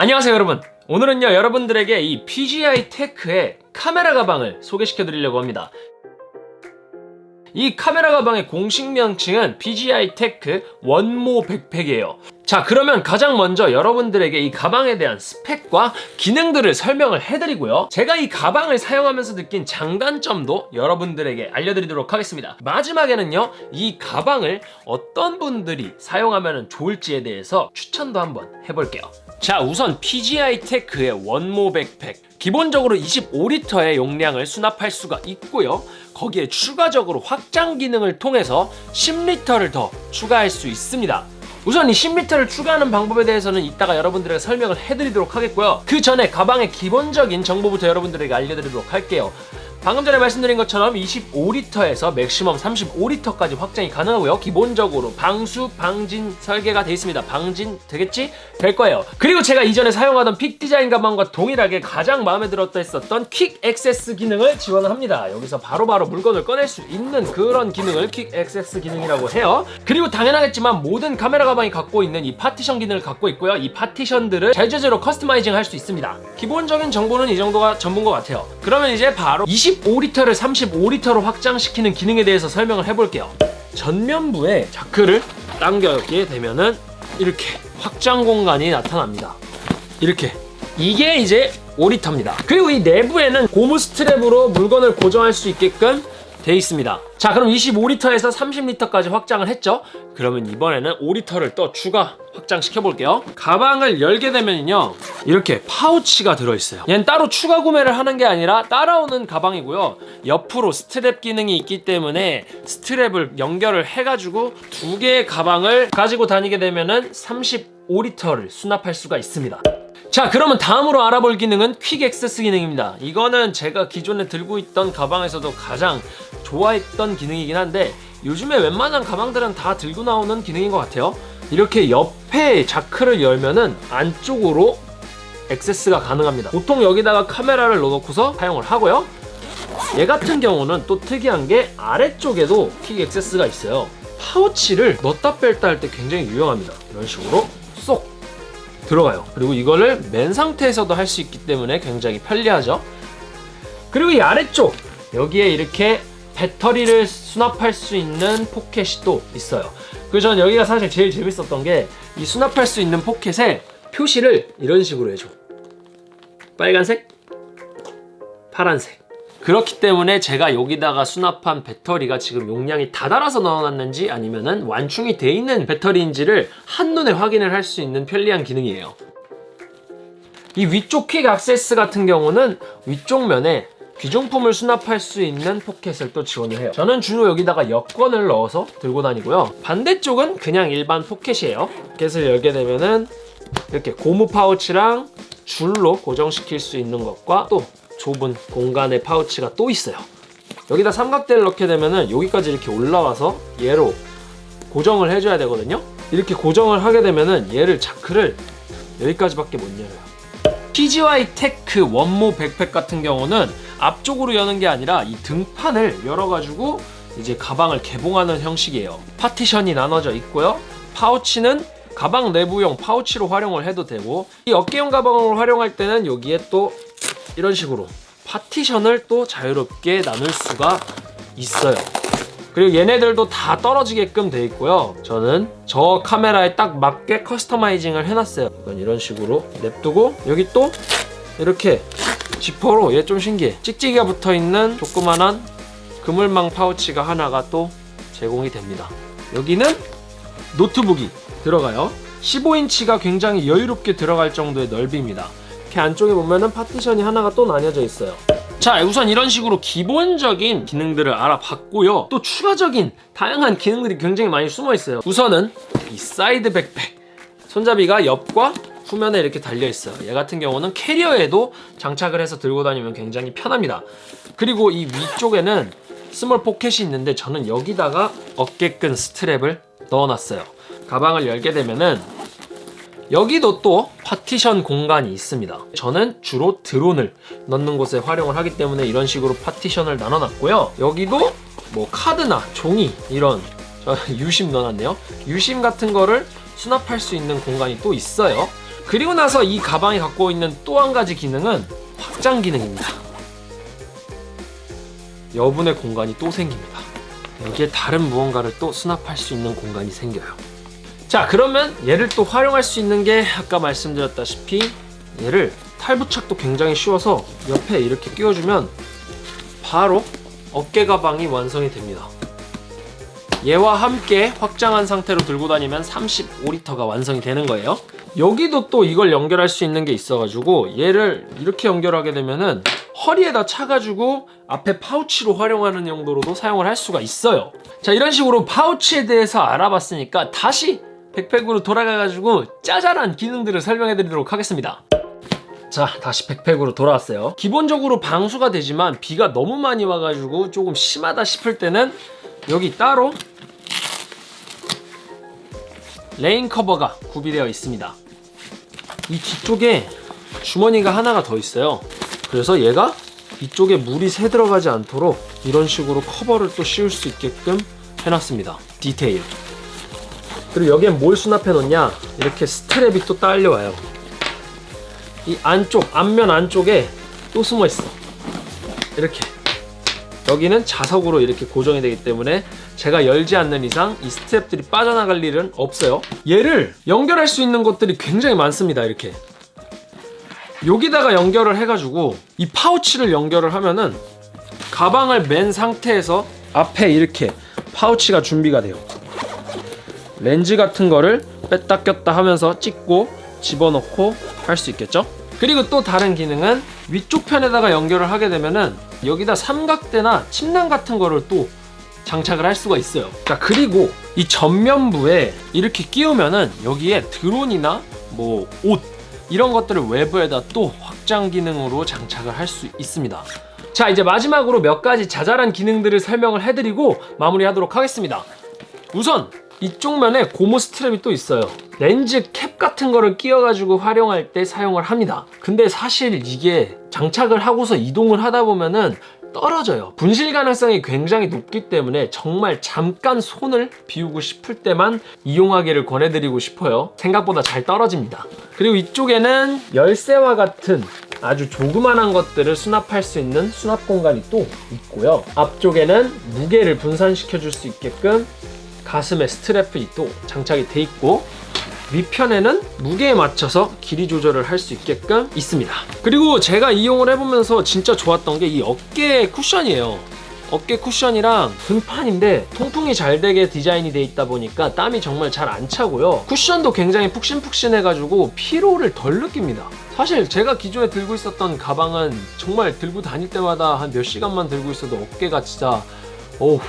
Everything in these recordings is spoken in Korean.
안녕하세요 여러분. 오늘은요 여러분들에게 이 PGYTECH의 카메라 가방을 소개시켜 드리려고 합니다. 이 카메라 가방의 공식 명칭은 PGYTECH 원모 백팩이에요. 자 그러면 가장 먼저 여러분들에게 이 가방에 대한 스펙과 기능들을 설명을 해드리고요. 제가 이 가방을 사용하면서 느낀 장단점도 여러분들에게 알려드리도록 하겠습니다. 마지막에는요 이 가방을 어떤 분들이 사용하면 좋을지에 대해서 추천도 한번 해볼게요 자 우선 PGYTECH의 원모 백팩. 기본적으로 25리터의 용량을 수납할 수가 있고요. 거기에 추가적으로 확장 기능을 통해서 10리터를 더 추가할 수 있습니다. 우선 이 10리터를 추가하는 방법에 대해서는 이따가 여러분들에게 설명을 해드리도록 하겠고요. 그 전에 가방의 기본적인 정보부터 여러분들에게 알려드리도록 할게요 방금 전에 말씀드린 것처럼 25리터에서 maximum 35리터까지 확장이 가능하고요. 기본적으로 방수, 방진 설계가 되어 있습니다. 방진 되겠지? 될 거예요. 그리고 제가 이전에 사용하던 Peak Design 가방과 동일하게 가장 마음에 들었다 했었던 quick access 기능을 지원을 합니다. 여기서 바로바로 바로 물건을 꺼낼 수 있는 그런 기능을 quick access 기능이라고 해요. 그리고 당연하겠지만 모든 카메라 가방이 갖고 있는 이 파티션 기능을 갖고 있고요. 이 파티션들을 자유자재로 customizing 할 수 있습니다. 기본적인 정보는 이 정도가 전부인 것 같아요. 그러면 이제 바로 25리터를 35리터로 확장시키는 기능에 대해서 설명을 해볼게요. 전면부에 자크를 당겨게 되면은 이렇게 확장 공간이 나타납니다. 이렇게. 이게 이제 5리터입니다. 그리고 이 내부에는 고무 스트랩으로 물건을 고정할 수 있게끔 돼 있습니다. 자 그럼 25리터에서 30리터까지 확장을 했죠? 그러면 이번에는 5리터를 또 추가 확장시켜 볼게요. 가방을 열게 되면요 이렇게 파우치가 들어있어요. 얘는 따로 추가 구매를 하는 게 아니라 따라오는 가방이고요. 옆으로 스트랩 기능이 있기 때문에 스트랩을 연결을 해가지고 두 개의 가방을 가지고 다니게 되면 은 35리터를 수납할 수가 있습니다 자 그러면 다음으로 알아볼 기능은 quick access 기능입니다. 이거는 제가 기존에 들고 있던 가방에서도 가장 좋아했던 기능이긴 한데 요즘에 웬만한 가방들은 다 들고 나오는 기능인 것 같아요. 이렇게 옆에 자크를 열면은 안쪽으로 액세스가 가능합니다. 보통 여기다가 카메라를 넣어놓고서 사용을 하고요. 얘 같은 경우는 또 특이한 게 아래쪽에도 퀵 액세스가 있어요. 파우치를 넣다 뺄다 할 때 굉장히 유용합니다. 이런 식으로. 쏙 들어가요. 그리고 이거를 맨 상태에서도 할 수 있기 때문에 굉장히 편리하죠. 그리고 이 아래쪽 여기에 이렇게 배터리를 수납할 수 있는 포켓이 또 있어요. 그리고 전 여기가 사실 제일 재밌었던 게 이 수납할 수 있는 포켓에 표시를 이런 식으로 해줘. 빨간색 파란색 그렇기 때문에 제가 여기다가 수납한 배터리가 지금 용량이 다 닳아서 넣어놨는지 아니면 은 완충이 돼 있는 배터리인지를 한눈에 확인을 할 수 있는 편리한 기능이에요. 이 위쪽 quick access 같은 경우는 위쪽 면에 귀중품을 수납할 수 있는 포켓을 또 지원을 해요. 저는 주로 여기다가 여권을 넣어서 들고 다니고요. 반대쪽은 그냥 일반 포켓이에요. 포켓을 열게 되면은 이렇게 고무 파우치랑 줄로 고정시킬 수 있는 것과 또 좁은 공간의 파우치가 또 있어요. 여기다 삼각대를 넣게 되면은 여기까지 이렇게 올라와서 얘로 고정을 해줘야 되거든요. 이렇게 고정을 하게 되면은 얘를 자크를 여기까지밖에 못 열어요. PGYTECH OneMo 백팩 같은 경우는 앞쪽으로 여는 게 아니라 이 등판을 열어가지고 이제 가방을 개봉하는 형식이에요. 파티션이 나눠져 있고요. 파우치는 가방 내부용 파우치로 활용을 해도 되고 이 어깨용 가방으로 활용할 때는 여기에 또 이런 식으로 파티션을 또 자유롭게 나눌 수가 있어요. 그리고 얘네들도 다 떨어지게끔 돼 있고요. 저는 저 카메라에 딱 맞게 커스터마이징을 해놨어요. 이런 식으로 냅두고 여기 또 이렇게 지퍼로 얘 좀 신기해. 찍찍이가 붙어있는 조그만한 그물망 파우치가 하나가 또 제공이 됩니다. 여기는 노트북이 들어가요. 15인치가 굉장히 여유롭게 들어갈 정도의 넓이입니다 이렇게 안쪽에 보면은 파티션이 하나가 또 나뉘어져 있어요. 자 우선 이런 식으로 기본적인 기능들을 알아봤고요. 또 추가적인 다양한 기능들이 굉장히 많이 숨어 있어요. 우선은 이 사이드 백팩. 손잡이가 옆과 후면에 이렇게 달려 있어요. 얘 같은 경우는 캐리어에도 장착을 해서 들고 다니면 굉장히 편합니다. 그리고 이 위쪽에는 small 포켓이 있는데 저는 여기다가 어깨끈 스트랩을 넣어놨어요. 가방을 열게 되면은 여기도 또 파티션 공간이 있습니다 저는 주로 드론을 넣는 곳에 활용을 하기 때문에 이런 식으로 파티션을 나눠놨고요 여기도 뭐 카드나 종이 이런 저 유심 넣어놨네요 유심 같은 거를 수납할 수 있는 공간이 또 있어요 그리고 나서 이 가방이 갖고 있는 또 한 가지 기능은 확장 기능입니다. 여분의 공간이 또 생깁니다. 여기에 다른 무언가를 또 수납할 수 있는 공간이 생겨요. 자, 그러면 얘를 또 활용할 수 있는 게 아까 말씀드렸다시피 얘를 탈부착도 굉장히 쉬워서 옆에 이렇게 끼워주면 바로 어깨 가방이 완성이 됩니다. 얘와 함께 확장한 상태로 들고 다니면 35리터가 완성이 되는 거예요. 여기도 또 이걸 연결할 수 있는 게 있어가지고 얘를 이렇게 연결하게 되면은 허리에다 차가지고 앞에 파우치로 활용하는 용도로도 사용을 할 수가 있어요. 자 이런 식으로 파우치에 대해서 알아봤으니까 다시 백팩으로 돌아가가지고 짜잘한 기능들을 설명해 드리도록 하겠습니다. 자 다시 백팩으로 돌아왔어요. 기본적으로 방수가 되지만 비가 너무 많이 와가지고 조금 심하다 싶을 때는 여기 따로 rain cover가 구비되어 있습니다. 이 뒤쪽에 주머니가 하나가 더 있어요. 그래서 얘가 이쪽에 물이 새 들어가지 않도록 이런 식으로 커버를 또 씌울 수 있게끔 해놨습니다. 디테일 그리고 여기에 뭘 수납해 놓냐? 이렇게 스트랩이 또 딸려와요. 이 안쪽 앞면 안쪽에 또 숨어 있어. 이렇게. 여기는 자석으로 이렇게 고정이 되기 때문에 제가 열지 않는 이상 이 스텝들이 빠져나갈 일은 없어요. 얘를 연결할 수 있는 것들이 굉장히 많습니다 이렇게. 여기다가 연결을 해가지고 이 파우치를 연결을 하면은 가방을 맨 상태에서 앞에 이렇게 파우치가 준비가 돼요 렌즈 같은 거를 뺐다 꼈다 하면서 찍고 집어넣고 할 수 있겠죠? 그리고 또 다른 기능은 위쪽 편에다가 연결을 하게 되면은 여기다 삼각대나 침낭 같은 거를 또 장착을 할 수가 있어요. 자, 그리고 이 전면부에 이렇게 끼우면은 여기에 드론이나 뭐 옷 이런 것들을 외부에다 또 확장 기능으로 장착을 할 수 있습니다. 자, 이제 마지막으로 몇 가지 자잘한 기능들을 설명을 해드리고 마무리하도록 하겠습니다. 우선 이쪽 면에 고무 스트랩이 또 있어요. 렌즈 캡 같은 거를 끼워 가지고 활용할 때 사용을 합니다. 근데 사실 이게 장착을 하고서 이동을 하다 보면은 떨어져요. 분실 가능성이 굉장히 높기 때문에 정말 잠깐 손을 비우고 싶을 때만 이용하기를 권해드리고 싶어요. 생각보다 잘 떨어집니다. 그리고 이쪽에는 열쇠와 같은 아주 조그만한 것들을 수납할 수 있는 수납 공간이 또 있고요. 앞쪽에는 무게를 분산시켜 줄 수 있게끔 가슴에 스트랩이 또 장착이 돼 있고 위편에는 무게에 맞춰서 길이 조절을 할 수 있게끔 있습니다. 그리고 제가 이용을 해보면서 진짜 좋았던 게 이 어깨 쿠션이에요. 어깨 쿠션이랑 등판인데 통풍이 잘 되게 디자인이 돼 있다 보니까 땀이 정말 잘 안 차고요. 쿠션도 굉장히 푹신푹신해가지고 피로를 덜 느낍니다. 사실 제가 기존에 들고 있었던 가방은 정말 들고 다닐 때마다 한 몇 시간만 들고 있어도 어깨가 진짜 어우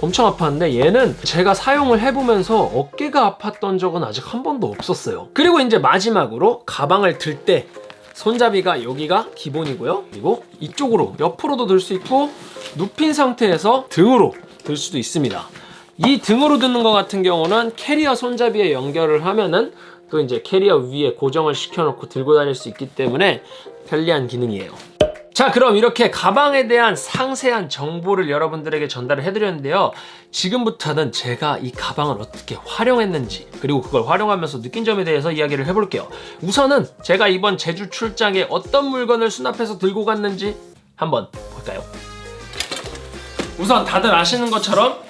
엄청 아팠는데 얘는 제가 사용을 해보면서 어깨가 아팠던 적은 아직 한 번도 없었어요. 그리고 이제 마지막으로 가방을 들 때 손잡이가 여기가 기본이고요. 그리고 이쪽으로 옆으로도 들 수 있고 눕힌 상태에서 등으로 들 수도 있습니다. 이 등으로 드는 것 같은 경우는 캐리어 손잡이에 연결을 하면은 또 이제 캐리어 위에 고정을 시켜놓고 들고 다닐 수 있기 때문에 편리한 기능이에요 자 그럼 이렇게 가방에 대한 상세한 정보를 여러분들에게 전달을 해드렸는데요. 지금부터는 제가 이 가방을 어떻게 활용했는지 그리고 그걸 활용하면서 느낀 점에 대해서 이야기를 해볼게요. 우선은 제가 이번 제주 출장에 어떤 물건을 수납해서 들고 갔는지 한번 볼까요? 우선 다들 아시는 것처럼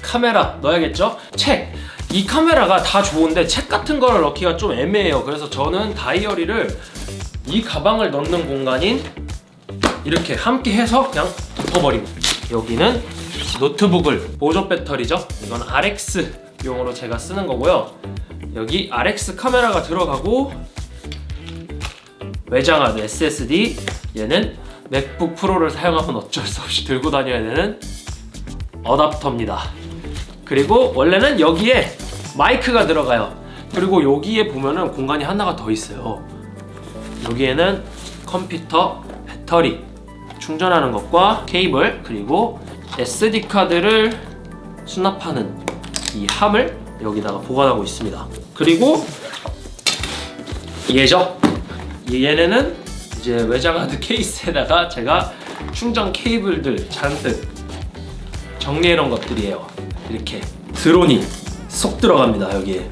카메라 넣어야겠죠? 책. 이 카메라가 다 좋은데 책 같은 거를 넣기가 좀 애매해요. 그래서 저는 다이어리를 이 가방을 넣는 공간인 이렇게 함께 해서 그냥 덮어버리고. 여기는 노트북을 보조 배터리죠? 이건 RX 용으로 제가 쓰는 거고요. 여기 RX 카메라가 들어가고 외장하드 SSD 얘는 맥북 프로를 사용하면 어쩔 수 없이 들고 다녀야 되는 어답터입니다. 그리고 원래는 여기에 마이크가 들어가요. 그리고 여기에 보면은 공간이 하나가 더 있어요. 여기에는 컴퓨터 배터리 충전하는 것과 케이블 그리고 SD 카드를 수납하는 이 함을 여기다가 보관하고 있습니다. 그리고 얘죠. 얘네는 이제 외장하드 케이스에다가 제가 충전 케이블들 잔뜩 정리해 놓은 것들이에요. 이렇게 드론이 쏙 들어갑니다 여기에.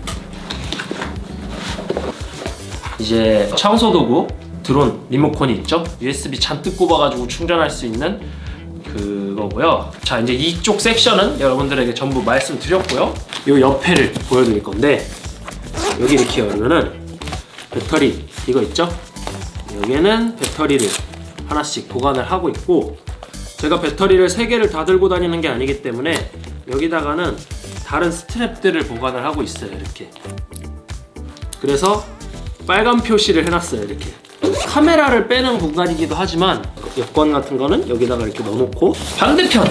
이제 청소 도구 드론 리모컨이 있죠. USB 잔뜩 꼽아가지고 충전할 수 있는 그거고요. 자 이제 이쪽 섹션은 여러분들에게 전부 말씀드렸고요. 이 옆에를 보여드릴 건데 여기 이렇게 열면은 배터리 이거 있죠? 여기에는 배터리를 하나씩 보관을 하고 있고 제가 배터리를 3개를 다 들고 다니는 게 아니기 때문에 여기다가는 다른 스트랩들을 보관을 하고 있어요 이렇게 그래서 빨간 표시를 해놨어요 이렇게 카메라를 빼는 공간이기도 하지만 여권 같은 거는 여기다가 이렇게 넣어놓고 반대편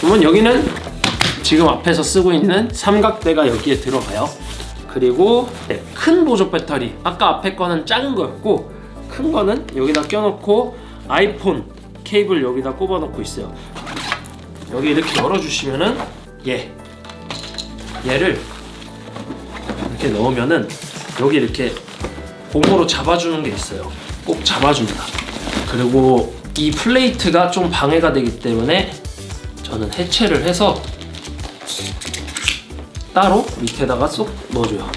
그러면 여기는 지금 앞에서 쓰고 있는 삼각대가 여기에 들어가요. 그리고 네, 큰 보조 배터리. 아까 앞에 거는 작은 거였고 큰 거는 여기다 껴놓고 아이폰 케이블 여기다 꼽아 놓고 있어요. 여기 이렇게 열어주시면은 얘 얘를 이렇게 넣으면은 여기 이렇게 고무로 잡아주는 게 있어요. 꼭 잡아줍니다. 그리고 이 플레이트가 좀 방해가 되기 때문에 저는 해체를 해서 따로 밑에다가 쏙 넣어줘요.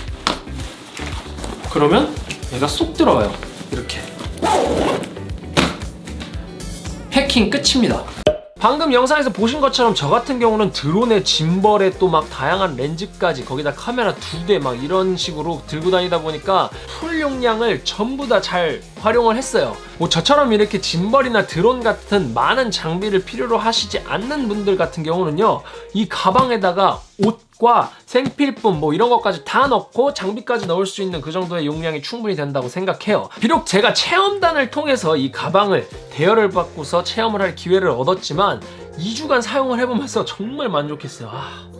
그러면 얘가 쏙 들어가요. 이렇게. 해킹 끝입니다 방금 영상에서 보신 것처럼 저 같은 경우는 드론에 짐벌에 또 막 다양한 렌즈까지 거기다 카메라 두 대 막 이런 식으로 들고 다니다 보니까 풀 용량을 전부 다 잘 활용을 했어요. 뭐 저처럼 이렇게 짐벌이나 드론 같은 많은 장비를 필요로 하시지 않는 분들 같은 경우는요 이 가방에다가 옷과 생필품 뭐 이런 것까지 다 넣고 장비까지 넣을 수 있는 그 정도의 용량이 충분히 된다고 생각해요. 비록 제가 체험단을 통해서 이 가방을 대여를 받고서 체험을 할 기회를 얻었지만 2주간 사용을 해보면서 정말 만족했어요. 아,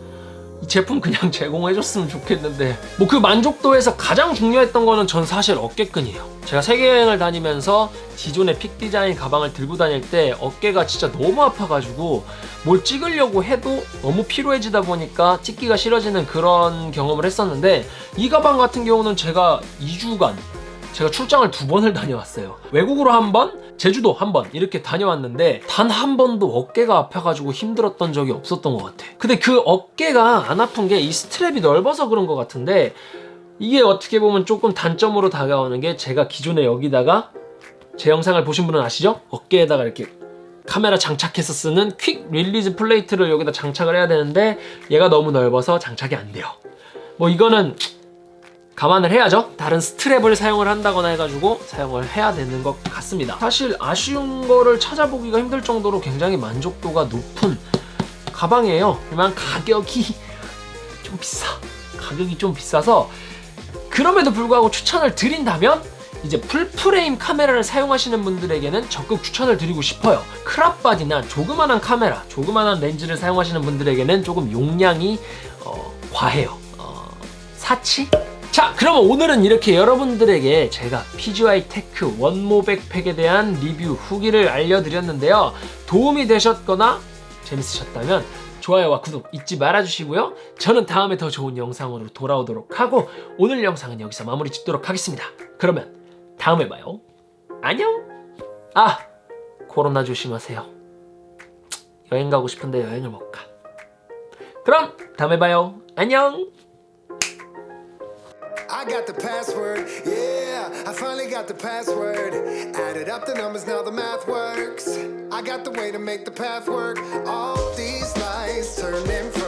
이 제품 그냥 제공해줬으면 좋겠는데 뭐 그 만족도에서 가장 중요했던 거는 전 사실 어깨끈이에요. 제가 세계여행을 다니면서 기존의 픽 디자인 가방을 들고 다닐 때 어깨가 진짜 너무 아파가지고 뭘 찍으려고 해도 너무 피로해지다 보니까 찍기가 싫어지는 그런 경험을 했었는데 이 가방 같은 경우는 제가 2주간 제가 출장을 두 번을 다녀왔어요. 외국으로 한 번, 제주도 한 번 이렇게 다녀왔는데 단 한 번도 어깨가 아파가지고 힘들었던 적이 없었던 것 같아 근데 그 어깨가 안 아픈 게 이 스트랩이 넓어서 그런 것 같은데 이게 어떻게 보면 조금 단점으로 다가오는 게 제가 기존에 여기다가 제 영상을 보신 분은 아시죠? 어깨에다가 이렇게 카메라 장착해서 쓰는 quick release plate를 여기다 장착을 해야 되는데 얘가 너무 넓어서 장착이 안 돼요 뭐 이거는 감안을 해야죠. 다른 스트랩을 사용을 한다거나 해가지고 사용을 해야 되는 것 같습니다. 사실 아쉬운 거를 찾아보기가 힘들 정도로 굉장히 만족도가 높은 가방이에요. 하지만 가격이 좀 비싸. 가격이 좀 비싸서 그럼에도 불구하고 추천을 드린다면 이제 full frame 카메라를 사용하시는 분들에게는 적극 추천을 드리고 싶어요. crop body나 조그만한 카메라 조그만한 렌즈를 사용하시는 분들에게는 조금 용량이 어, 과해요. 어, 사치? 자 그러면 오늘은 이렇게 여러분들에게 제가 PGYTECH OneMo 백팩에 대한 리뷰 후기를 알려드렸는데요. 도움이 되셨거나 재밌으셨다면 좋아요와 구독 잊지 말아주시고요. 저는 다음에 더 좋은 영상으로 돌아오도록 하고 오늘 영상은 여기서 마무리 짓도록 하겠습니다. 그러면 다음에 봐요. 안녕! 아 코로나 조심하세요. 여행 가고 싶은데 여행을 못 가. 그럼 다음에 봐요. 안녕 I got the password, yeah, I finally got the password. Added up the numbers, now the math works. I got the way to make the path work. All these lies turn in.